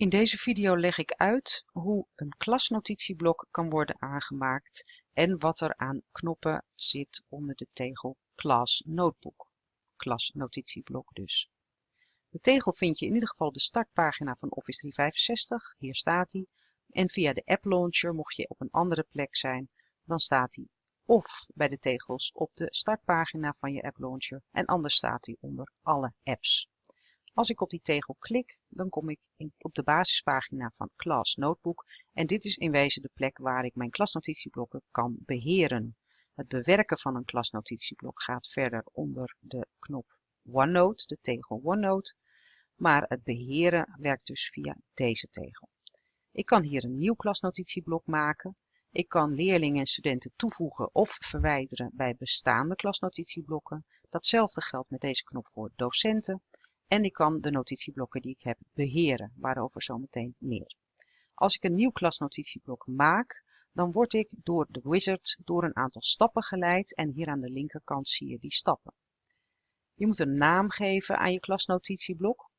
In deze video leg ik uit hoe een klasnotitieblok kan worden aangemaakt en wat er aan knoppen zit onder de tegel Class Notebook. Klasnotitieblok dus. De tegel vind je in ieder geval de startpagina van Office 365, hier staat hij. En via de App Launcher, mocht je op een andere plek zijn, dan staat hij of bij de tegels op de startpagina van je App Launcher en anders staat hij onder alle apps. Als ik op die tegel klik, dan kom ik op de basispagina van Class Notebook en dit is in wezen de plek waar ik mijn klasnotitieblokken kan beheren. Het bewerken van een klasnotitieblok gaat verder onder de knop OneNote, de tegel OneNote, maar het beheren werkt dus via deze tegel. Ik kan hier een nieuw klasnotitieblok maken. Ik kan leerlingen en studenten toevoegen of verwijderen bij bestaande klasnotitieblokken. Datzelfde geldt met deze knop voor docenten. En ik kan de notitieblokken die ik heb beheren, waarover zometeen meer. Als ik een nieuw klasnotitieblok maak, dan word ik door de wizard door een aantal stappen geleid en hier aan de linkerkant zie je die stappen. Je moet een naam geven aan je klasnotitieblok.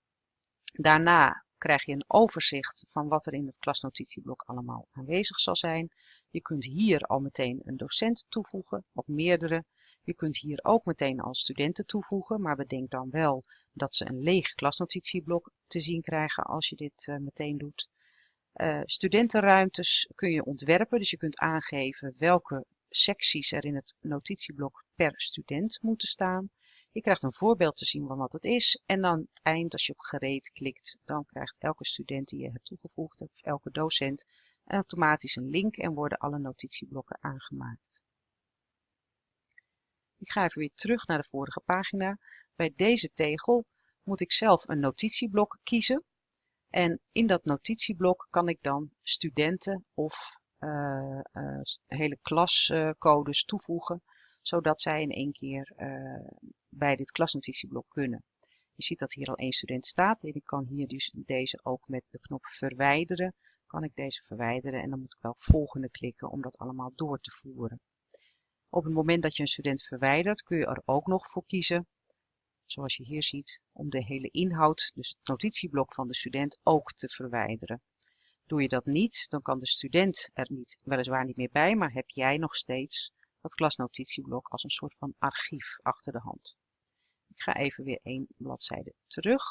Daarna krijg je een overzicht van wat er in het klasnotitieblok allemaal aanwezig zal zijn. Je kunt hier al meteen een docent toevoegen of meerdere. Je kunt hier ook meteen al studenten toevoegen, maar bedenk dan wel dat ze een leeg klasnotitieblok te zien krijgen als je dit uh, meteen doet. Uh, studentenruimtes kun je ontwerpen, dus je kunt aangeven welke secties er in het notitieblok per student moeten staan. Je krijgt een voorbeeld te zien van wat het is en aan het eind als je op gereed klikt, dan krijgt elke student die je hebt toegevoegd of elke docent automatisch een link en worden alle notitieblokken aangemaakt. Ik ga even weer terug naar de vorige pagina. Bij deze tegel moet ik zelf een notitieblok kiezen. En in dat notitieblok kan ik dan studenten of uh, uh, hele klascodes toevoegen, zodat zij in één keer uh, bij dit klasnotitieblok kunnen. Je ziet dat hier al één student staat en ik kan hier dus deze ook met de knop verwijderen. Kan ik deze verwijderen en dan moet ik wel volgende klikken om dat allemaal door te voeren. Op het moment dat je een student verwijdert kun je er ook nog voor kiezen zoals je hier ziet, om de hele inhoud, dus het notitieblok van de student, ook te verwijderen. Doe je dat niet, dan kan de student er niet, weliswaar niet meer bij, maar heb jij nog steeds dat klasnotitieblok als een soort van archief achter de hand. Ik ga even weer één bladzijde terug.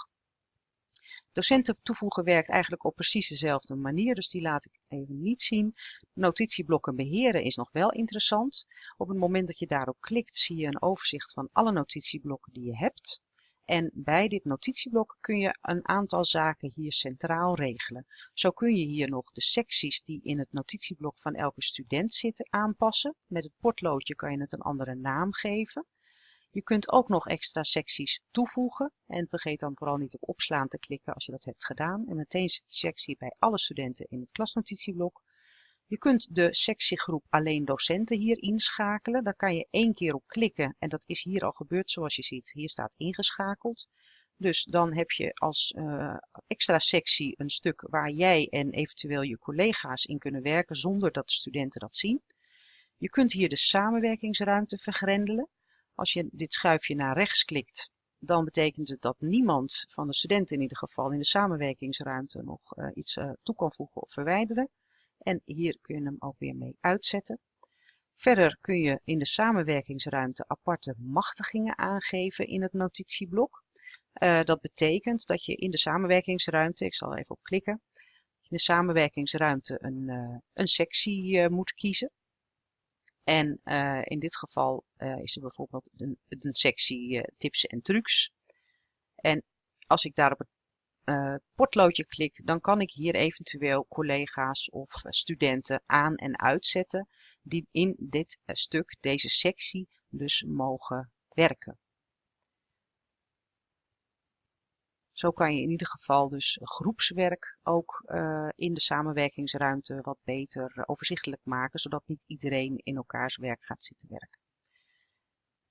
Docenten toevoegen werkt eigenlijk op precies dezelfde manier, dus die laat ik even niet zien. Notitieblokken beheren is nog wel interessant. Op het moment dat je daarop klikt zie je een overzicht van alle notitieblokken die je hebt. En bij dit notitieblok kun je een aantal zaken hier centraal regelen. Zo kun je hier nog de secties die in het notitieblok van elke student zitten aanpassen. Met het potloodje kan je het een andere naam geven. Je kunt ook nog extra secties toevoegen en vergeet dan vooral niet op opslaan te klikken als je dat hebt gedaan. En meteen zit de sectie bij alle studenten in het klasnotitieblok. Je kunt de sectiegroep alleen docenten hier inschakelen. Daar kan je één keer op klikken en dat is hier al gebeurd zoals je ziet. Hier staat ingeschakeld. Dus dan heb je als uh, extra sectie een stuk waar jij en eventueel je collega's in kunnen werken zonder dat de studenten dat zien. Je kunt hier de samenwerkingsruimte vergrendelen. Als je dit schuifje naar rechts klikt, dan betekent het dat niemand van de studenten in ieder geval in de samenwerkingsruimte nog uh, iets uh, toe kan voegen of verwijderen. En hier kun je hem ook weer mee uitzetten. Verder kun je in de samenwerkingsruimte aparte machtigingen aangeven in het notitieblok. Uh, dat betekent dat je in de samenwerkingsruimte, ik zal even op klikken, in de samenwerkingsruimte een, een sectie moet kiezen. En uh, in dit geval uh, is er bijvoorbeeld een, een sectie uh, tips en trucs. En als ik daar op het potloodje klik, dan kan ik hier eventueel collega's of studenten aan- en uitzetten die in dit stuk, deze sectie, dus mogen werken. Zo kan je in ieder geval dus groepswerk ook uh, in de samenwerkingsruimte wat beter overzichtelijk maken, zodat niet iedereen in elkaars werk gaat zitten werken.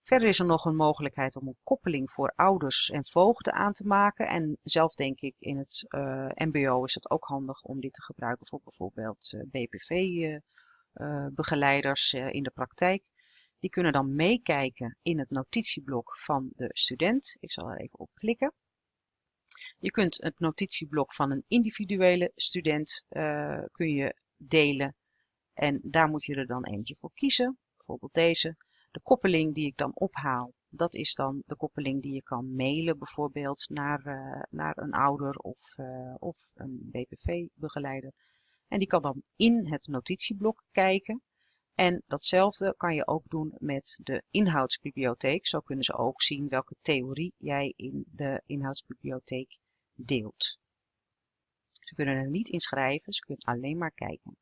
Verder is er nog een mogelijkheid om een koppeling voor ouders en voogden aan te maken. En zelf denk ik in het uh, mbo is het ook handig om dit te gebruiken voor bijvoorbeeld uh, BPV-begeleiders in de praktijk. Die kunnen dan meekijken in het notitieblok van de student. Ik zal er even op klikken. Je kunt het notitieblok van een individuele student uh, kun je delen. En daar moet je er dan eentje voor kiezen. Bijvoorbeeld deze. De koppeling die ik dan ophaal, dat is dan de koppeling die je kan mailen bijvoorbeeld naar, uh, naar een ouder of, uh, of een BPV-begeleider. En die kan dan in het notitieblok kijken. En datzelfde kan je ook doen met de inhoudsbibliotheek. Zo kunnen ze ook zien welke theorie jij in de inhoudsbibliotheek deelt. Ze kunnen er niet in schrijven, ze kunnen alleen maar kijken.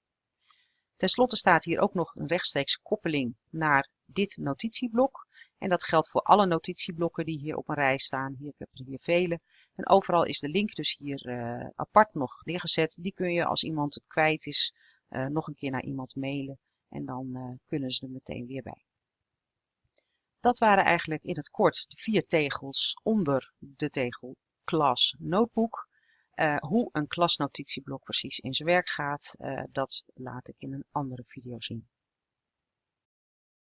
Ten slotte staat hier ook nog een rechtstreeks koppeling naar dit notitieblok. En dat geldt voor alle notitieblokken die hier op een rij staan. Hier, ik heb er hier vele. En overal is de link dus hier uh, apart nog neergezet. Die kun je als iemand het kwijt is uh, nog een keer naar iemand mailen. En dan uh, kunnen ze er meteen weer bij. Dat waren eigenlijk in het kort de vier tegels onder de tegel Klas Notebook. Uh, hoe een klasnotitieblok precies in zijn werk gaat, uh, dat laat ik in een andere video zien.